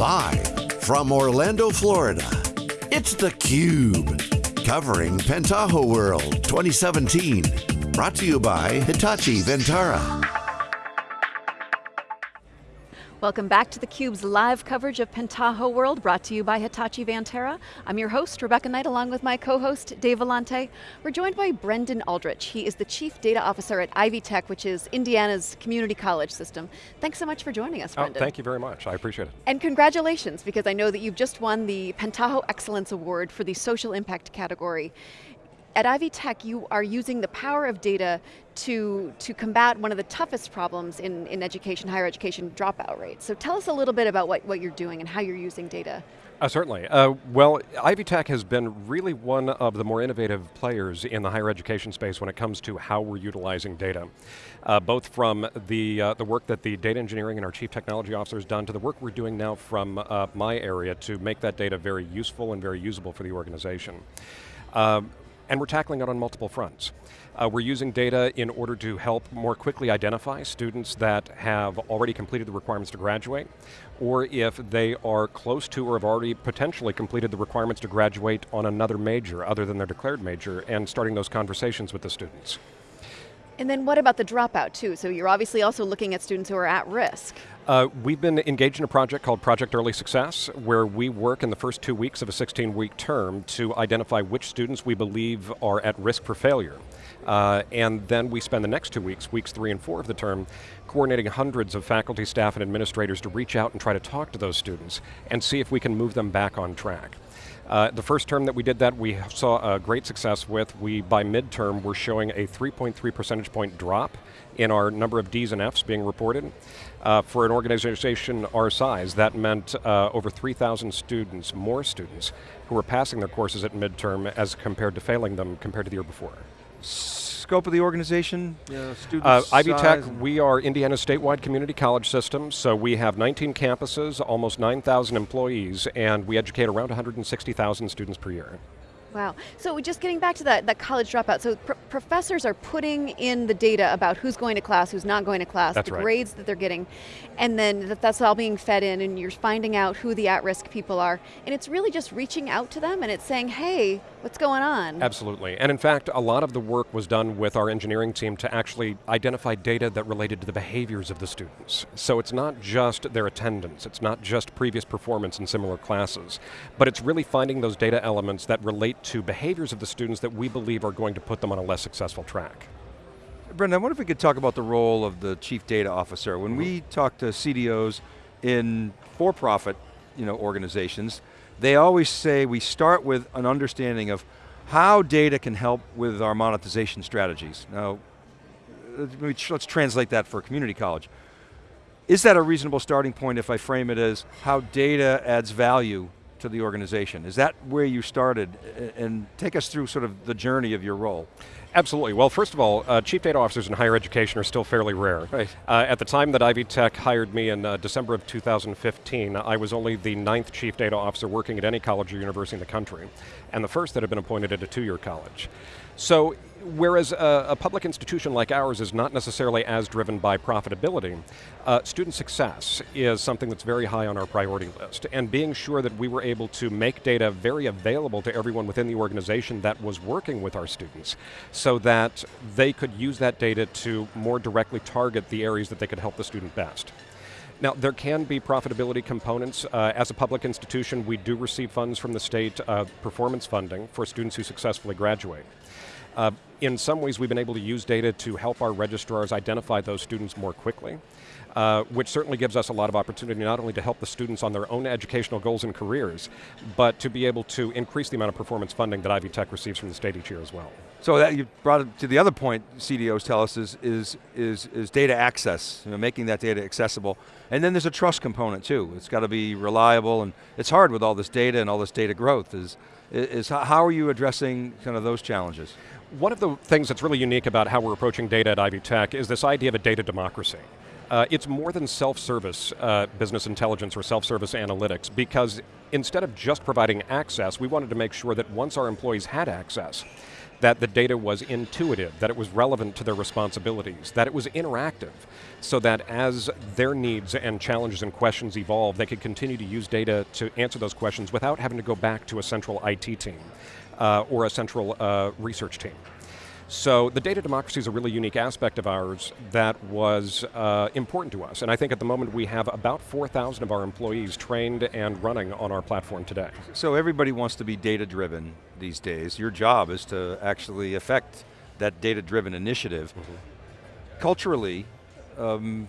Live from Orlando, Florida, it's theCUBE. Covering Pentaho World 2017. Brought to you by Hitachi Vantara. Welcome back to theCUBE's live coverage of Pentaho World, brought to you by Hitachi Vantara. I'm your host, Rebecca Knight, along with my co-host, Dave Vellante. We're joined by Brendan Aldrich. He is the Chief Data Officer at Ivy Tech, which is Indiana's community college system. Thanks so much for joining us, oh, Brendan. Oh, thank you very much, I appreciate it. And congratulations, because I know that you've just won the Pentaho Excellence Award for the social impact category at Ivy Tech, you are using the power of data to, to combat one of the toughest problems in, in education, higher education dropout rates. So tell us a little bit about what, what you're doing and how you're using data. Uh, certainly. Uh, well, Ivy Tech has been really one of the more innovative players in the higher education space when it comes to how we're utilizing data. Uh, both from the, uh, the work that the data engineering and our chief technology officer has done to the work we're doing now from uh, my area to make that data very useful and very usable for the organization. Um, and we're tackling it on multiple fronts. Uh, we're using data in order to help more quickly identify students that have already completed the requirements to graduate, or if they are close to or have already potentially completed the requirements to graduate on another major other than their declared major, and starting those conversations with the students. And then what about the dropout too? So you're obviously also looking at students who are at risk. Uh, we've been engaged in a project called Project Early Success, where we work in the first two weeks of a 16-week term to identify which students we believe are at risk for failure. Uh, and then we spend the next two weeks, weeks three and four of the term, coordinating hundreds of faculty, staff, and administrators to reach out and try to talk to those students and see if we can move them back on track. Uh, the first term that we did that, we saw a great success with. We, by midterm, were showing a 3.3 percentage point drop in our number of Ds and Fs being reported. Uh, for an organization our size, that meant uh, over 3,000 students, more students, who were passing their courses at midterm as compared to failing them compared to the year before scope of the organization, uh, students, uh, Ivy Tech, we are Indiana's statewide community college system, so we have 19 campuses, almost 9,000 employees, and we educate around 160,000 students per year. Wow, so just getting back to that, that college dropout, so pr professors are putting in the data about who's going to class, who's not going to class, that's the right. grades that they're getting, and then that, that's all being fed in and you're finding out who the at-risk people are, and it's really just reaching out to them and it's saying, hey, what's going on? Absolutely, and in fact, a lot of the work was done with our engineering team to actually identify data that related to the behaviors of the students. So it's not just their attendance, it's not just previous performance in similar classes, but it's really finding those data elements that relate to behaviors of the students that we believe are going to put them on a less successful track. Brendan, I wonder if we could talk about the role of the Chief Data Officer. When we mm-hmm. talk to CDOs in for-profit you know, organizations, they always say we start with an understanding of how data can help with our monetization strategies. Now, let's translate that for a community college. Is that a reasonable starting point if I frame it as how data adds value to the organization. Is that where you started? And take us through sort of the journey of your role. Absolutely. Well, first of all, uh, chief data officers in higher education are still fairly rare. Right. Uh, at the time that Ivy Tech hired me in uh, December of 2015, I was only the ninth chief data officer working at any college or university in the country, and the first that had been appointed at a two-year college. So whereas a, a, public institution like ours is not necessarily as driven by profitability, uh, student success is something that's very high on our priority list. And being sure that we were able to make data very available to everyone within the organization that was working with our students, so that they could use that data to more directly target the areas that they could help the student best. Now, there can be profitability components. Uh, as a public institution, we do receive funds from the state, uh, performance funding for students who successfully graduate. Uh, in some ways, we've been able to use data to help our registrars identify those students more quickly, uh, which certainly gives us a lot of opportunity not only to help the students on their own educational goals and careers, but to be able to increase the amount of performance funding that Ivy Tech receives from the state each year as well. So that you brought it to the other point CDOs tell us is, is, is, is data access, you know, making that data accessible. And then there's a trust component too. It's got to be reliable and it's hard with all this data and all this data growth. Is, is how are you addressing kind of those challenges? One of the things that's really unique about how we're approaching data at Ivy Tech is this idea of a data democracy. Uh, it's more than self-service uh, business intelligence or self-service analytics because instead of just providing access, we wanted to make sure that once our employees had access, that the data was intuitive, that it was relevant to their responsibilities, that it was interactive, so that as their needs and challenges and questions evolve, they could continue to use data to answer those questions without having to go back to a central IT team uh, or a central uh, research team. So the data democracy is a really unique aspect of ours that was uh, important to us. And I think at the moment we have about 4,000 of our employees trained and running on our platform today. So everybody wants to be data driven these days. Your job is to actually affect that data driven initiative. Mm -hmm. Culturally, um,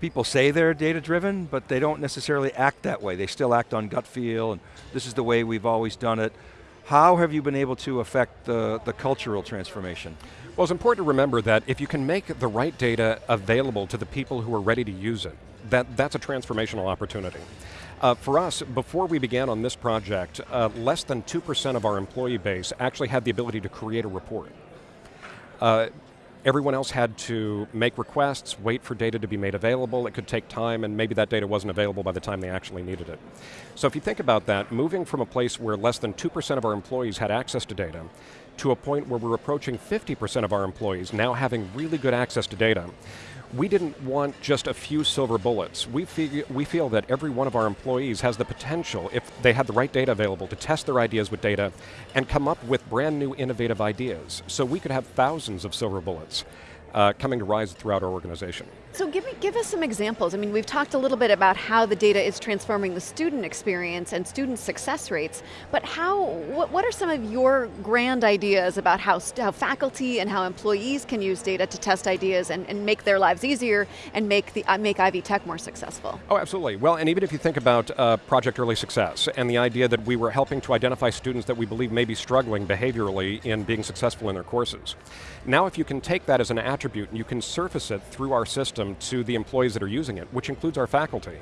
people say they're data driven, but they don't necessarily act that way. They still act on gut feel, and this is the way we've always done it. How have you been able to affect the, the cultural transformation? Well, it's important to remember that if you can make the right data available to the people who are ready to use it, that, that's a transformational opportunity. Uh, for us, before we began on this project, uh, less than 2% of our employee base actually had the ability to create a report. Uh, Everyone else had to make requests, wait for data to be made available, it could take time, and maybe that data wasn't available by the time they actually needed it. So if you think about that, moving from a place where less than 2% of our employees had access to data, to a point where we're approaching 50% of our employees now having really good access to data, we didn't want just a few silver bullets. We, feel, we feel that every one of our employees has the potential, if they had the right data available, to test their ideas with data and come up with brand new innovative ideas. So we could have thousands of silver bullets uh, coming to rise throughout our organization. So give, me, give us some examples. I mean, we've talked a little bit about how the data is transforming the student experience and student success rates, but how, what, what are some of your grand ideas about how, how faculty and how employees can use data to test ideas and, and make their lives easier and make, the, uh, make Ivy Tech more successful? Oh, absolutely. Well, and even if you think about uh, Project Early Success and the idea that we were helping to identify students that we believe may be struggling behaviorally in being successful in their courses. Now if you can take that as an attribute and you can surface it through our system to the employees that are using it, which includes our faculty,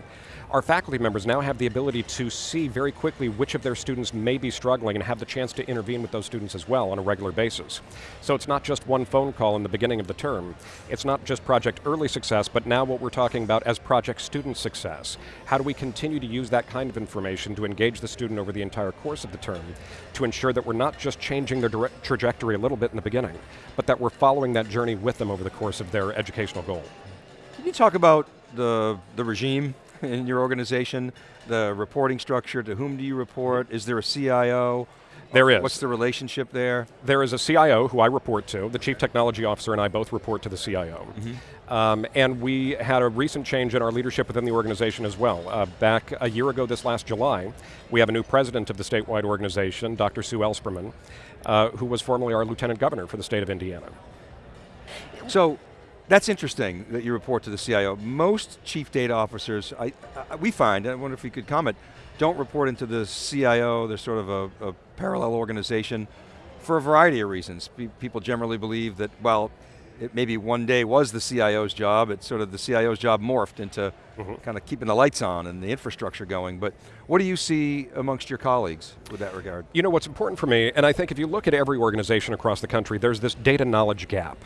our faculty members now have the ability to see very quickly which of their students may be struggling and have the chance to intervene with those students as well on a regular basis. So it's not just one phone call in the beginning of the term. It's not just project early success, but now what we're talking about as project student success. How do we continue to use that kind of information to engage the student over the entire course of the term to ensure that we're not just changing their trajectory a little bit in the beginning, but that we're following that journey with them over the course of their educational goal. Can you talk about the, the regime in your organization, the reporting structure, to whom do you report? Is there a CIO? There is. What's the relationship there? There is a CIO who I report to. The Chief Technology Officer and I both report to the CIO. Mm -hmm. um, and we had a recent change in our leadership within the organization as well. Uh, back a year ago this last July, we have a new president of the statewide organization, Dr. Sue Ellspermann, uh, who was formerly our lieutenant governor for the state of Indiana. So, that's interesting that you report to the CIO. Most chief data officers, I, I, we find, I wonder if you could comment, don't report into the CIO, they're sort of a, a parallel organization for a variety of reasons. people generally believe that, well, it maybe one day was the CIO's job, it's sort of the CIO's job morphed into mm -hmm. kind of keeping the lights on and the infrastructure going, but what do you see amongst your colleagues with that regard? You know, what's important for me, and I think if you look at every organization across the country, there's this data knowledge gap.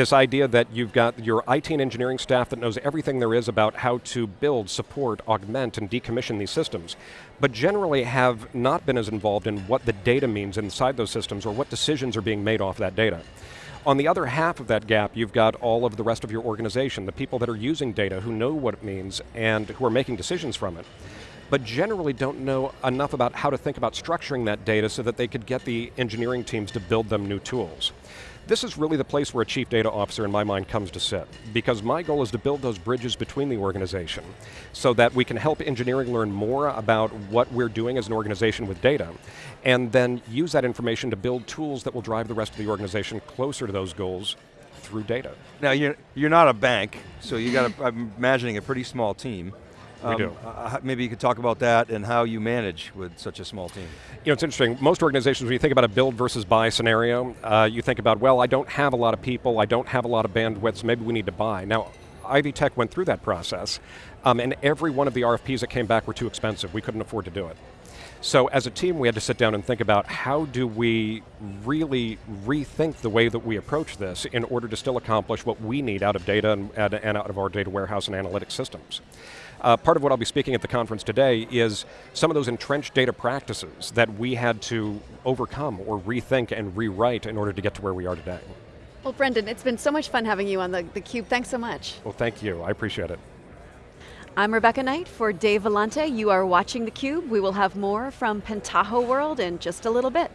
This idea that you've got your IT and engineering staff that knows everything there is about how to build, support, augment, and decommission these systems, but generally have not been as involved in what the data means inside those systems or what decisions are being made off that data. On the other half of that gap, you've got all of the rest of your organization, the people that are using data, who know what it means, and who are making decisions from it but generally don't know enough about how to think about structuring that data so that they could get the engineering teams to build them new tools. This is really the place where a chief data officer in my mind comes to sit, because my goal is to build those bridges between the organization so that we can help engineering learn more about what we're doing as an organization with data, and then use that information to build tools that will drive the rest of the organization closer to those goals through data. Now you're, you're not a bank, so you got, a, I'm imagining a pretty small team. Um, we do. Uh, maybe you could talk about that and how you manage with such a small team. You know, it's interesting. Most organizations, when you think about a build versus buy scenario, uh, you think about, well, I don't have a lot of people, I don't have a lot of bandwidth, so maybe we need to buy. Now, Ivy Tech went through that process, um, and every one of the RFPs that came back were too expensive. We couldn't afford to do it. So as a team, we had to sit down and think about how do we really rethink the way that we approach this in order to still accomplish what we need out of data and, and out of our data warehouse and analytics systems. Uh, part of what I'll be speaking at the conference today is some of those entrenched data practices that we had to overcome or rethink and rewrite in order to get to where we are today. Well, Brendan, it's been so much fun having you on the, the Cube. Thanks so much. Well, thank you. I appreciate it. I'm Rebecca Knight for Dave Vellante. You are watching theCUBE. We will have more from Pentaho World in just a little bit.